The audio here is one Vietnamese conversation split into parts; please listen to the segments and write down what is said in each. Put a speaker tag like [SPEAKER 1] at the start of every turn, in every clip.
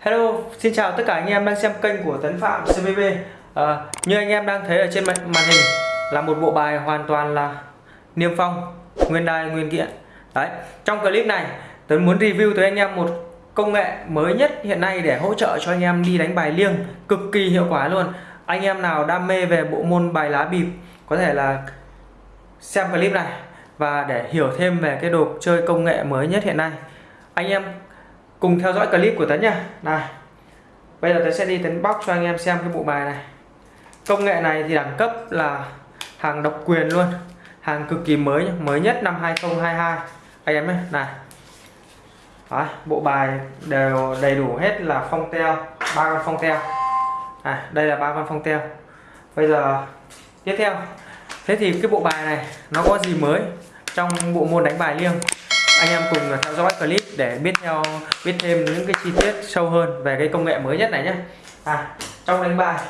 [SPEAKER 1] Hello, xin chào tất cả anh em đang xem kênh của Tấn Phạm CVB à, Như anh em đang thấy ở trên màn hình là một bộ bài hoàn toàn là niêm phong, nguyên đai, nguyên kiện. Đấy, trong clip này Tấn muốn review tới anh em một công nghệ mới nhất hiện nay để hỗ trợ cho anh em đi đánh bài liêng cực kỳ hiệu quả luôn. Anh em nào đam mê về bộ môn bài lá bịp có thể là xem clip này và để hiểu thêm về cái đồ chơi công nghệ mới nhất hiện nay. Anh em cùng theo dõi clip của Tấn nha này bây giờ Tấn sẽ đi Tấn bóc cho anh em xem cái bộ bài này. Công nghệ này thì đẳng cấp là hàng độc quyền luôn hàng cực kỳ mới mới nhất năm 2022 anh em nhé này. Đó, bộ bài đều đầy đủ hết là phong teo ba con phong teo. À, đây là ba con phong teo. Bây giờ tiếp theo. Thế thì cái bộ bài này nó có gì mới trong bộ môn đánh bài liêng? Anh em cùng theo dõi clip để biết theo, biết thêm những cái chi tiết sâu hơn về cái công nghệ mới nhất này nhé à trong đánh bài,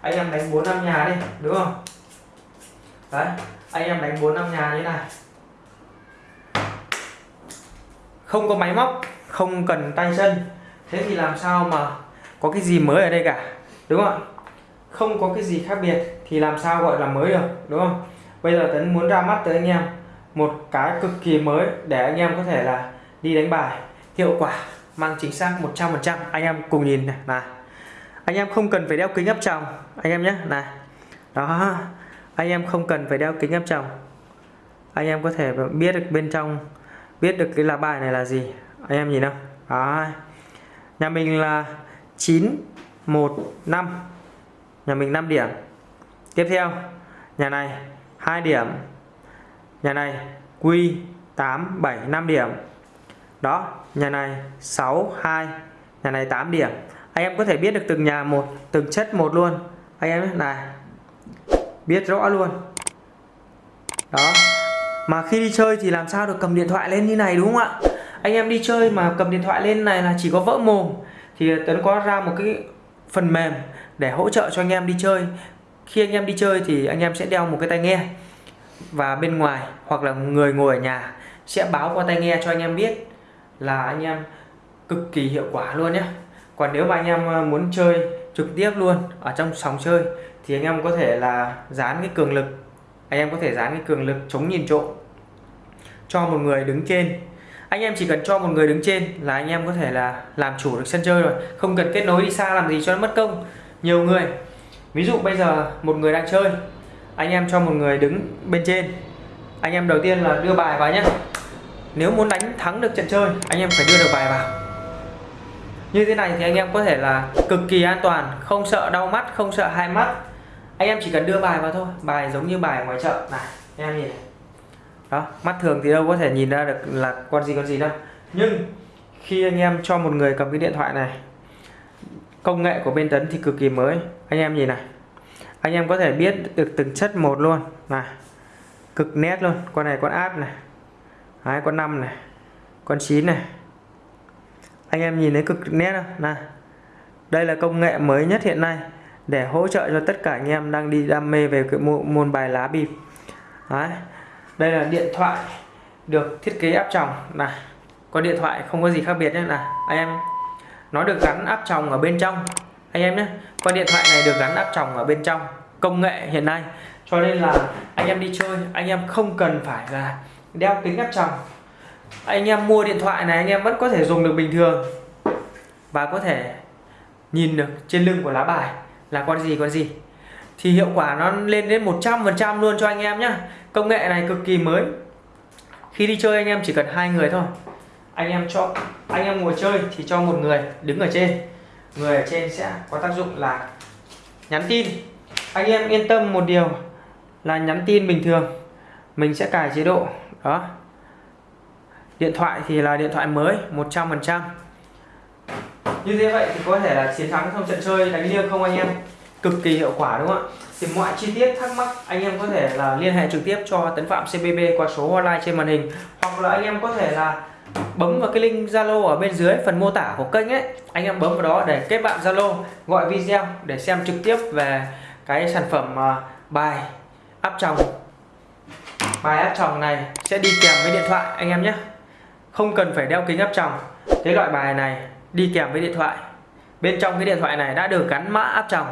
[SPEAKER 1] anh em đánh bốn năm nhà đi, đúng không? Đấy, anh em đánh bốn năm nhà như này. Không có máy móc, không cần tay chân. Thế thì làm sao mà có cái gì mới ở đây cả, đúng không không có cái gì khác biệt thì làm sao gọi là mới được, đúng không? Bây giờ tấn muốn ra mắt tới anh em một cái cực kỳ mới để anh em có thể là đi đánh bài. Hiệu quả mang chính xác 100% anh em cùng nhìn này là anh em không cần phải đeo kính áp tròng, anh em nhé, này. Đó. Anh em không cần phải đeo kính áp tròng. Anh em có thể biết được bên trong, biết được cái lá bài này là gì. Anh em nhìn không đó nhà mình là 9 1 5 nhà mình 5 điểm. Tiếp theo, nhà này 2 điểm nhà này Q 8 7 5 điểm. Đó, nhà này 6 2 nhà này 8 điểm. Anh em có thể biết được từng nhà một, từng chất một luôn. Anh em này, biết rõ luôn. Đó, mà khi đi chơi thì làm sao được cầm điện thoại lên như này, đúng không ạ? Anh em đi chơi mà cầm điện thoại lên này là chỉ có vỡ mồm, thì Tuấn có ra một cái phần mềm để hỗ trợ cho anh em đi chơi. Khi anh em đi chơi thì anh em sẽ đeo một cái tai nghe và bên ngoài, hoặc là người ngồi ở nhà, sẽ báo qua tai nghe cho anh em biết là anh em cực kỳ hiệu quả luôn nhé. Còn nếu mà anh em ờ, muốn chơi trực tiếp luôn ở trong sòng chơi, thì anh em có thể là dán cái cường lực, anh em có thể dán cái cường lực chống nhìn trộm cho một người đứng trên. Anh em chỉ cần cho một người đứng trên là anh em có thể là làm chủ được sân chơi rồi, không cần kết nối đi xa làm gì cho nó mất công, nhiều người. Ví dụ bây giờ một người đang chơi anh em cho một người đứng bên trên. Anh em đầu tiên là đưa bài vào nhé. Nếu muốn đánh thắng được trận chơi, anh em phải đưa được bài vào. Như thế này thì anh em có thể là cực kỳ an toàn, không sợ đau mắt, không sợ hai mắt. Anh em chỉ cần đưa bài vào thôi, bài giống như bài ngoài chợ. Này, anh em nhìn đó, mắt thường thì đâu có thể nhìn ra được là con gì con gì đâu. Nhưng khi anh em cho một người cầm cái điện thoại này, công nghệ của bên tấn thì cực kỳ mới. Anh em nhìn này anh em có thể biết được từng chất một luôn. Này cực nét luôn. Con này con áp này. Đấy, con 5 này. Con 9 này. Anh em nhìn thấy cực nét không? Này đây là công nghệ mới nhất hiện nay để hỗ trợ cho tất cả anh em đang đi đam mê về cái môn bài lá bịp Đấy. đây là điện thoại được thiết kế áp tròng. Này con điện thoại không có gì khác biệt nhé. Là anh em nó được gắn áp tròng ở bên trong anh em nhé, con điện thoại này được gắn áp tròng ở bên trong công nghệ hiện nay. Cho nên là anh em đi chơi, anh em không cần phải là đeo kính áp tròng. Anh em mua điện thoại này, anh em vẫn có thể dùng được bình thường và có thể nhìn được trên lưng của lá bài là con gì con gì. Thì hiệu quả nó lên đến 100% luôn cho anh em nhé. Công nghệ này cực kỳ mới. Khi đi chơi anh em chỉ cần hai người thôi. Anh em cho, anh em ngồi chơi thì cho một người đứng ở trên người ở trên sẽ có tác dụng là nhắn tin. Anh em yên tâm một điều là nhắn tin bình thường. Mình sẽ cài chế độ, đó. Điện thoại thì là điện thoại mới 100% như thế vậy thì có thể là chiến thắng trong trận chơi đánh liêng không anh em? Cực kỳ hiệu quả, đúng không ạ? Thì mọi chi tiết thắc mắc, anh em có thể là liên hệ trực tiếp cho Tấn Phạm CBB qua số hotline trên màn hình, hoặc là anh em có thể là bấm vào cái link Zalo ở bên dưới, phần mô tả của kênh ấy. Anh em bấm vào đó để kết bạn Zalo, gọi video để xem trực tiếp về cái sản phẩm à, bài áp tròng. Bài áp tròng này sẽ đi kèm với điện thoại, anh em nhé. Không cần phải đeo kính áp tròng. Cái loại bài này đi kèm với điện thoại. Bên trong cái điện thoại này đã được gắn mã áp tròng.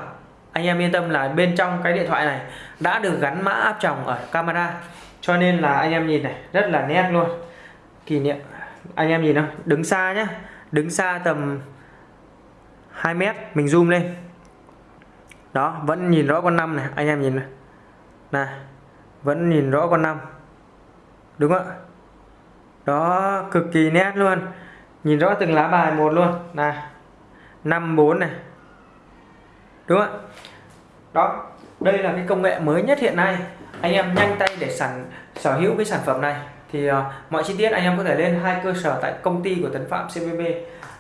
[SPEAKER 1] Anh em yên tâm là bên trong cái điện thoại này đã được gắn mã áp tròng ở camera. Cho nên là anh em nhìn này, rất là nét luôn. Kỷ niệm anh em nhìn không đứng xa nhá. Đứng xa tầm 2 mét, mình zoom lên. Đó, vẫn nhìn rõ con năm này, anh em nhìn này. Này, vẫn nhìn rõ con năm. Đúng không ạ? Đó, cực kỳ nét luôn. Nhìn rõ từng lá bài một luôn. Này, năm bốn này. Đúng không ạ? Đó, đây là cái công nghệ mới nhất hiện nay. Anh em nhanh tay để sản, sở hữu cái sản phẩm này thì uh, mọi chi tiết anh em có thể lên hai cơ sở tại công ty của Tấn Phạm CVB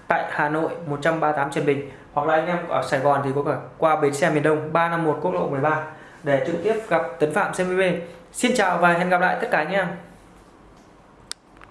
[SPEAKER 1] tại Hà Nội 138 Trần Bình. Hoặc là anh em ở Sài Gòn thì có cả qua bến xe miền Đông 351 quốc lộ 13 để trực tiếp gặp Tấn Phạm CVB Xin chào và hẹn gặp lại tất cả anh em.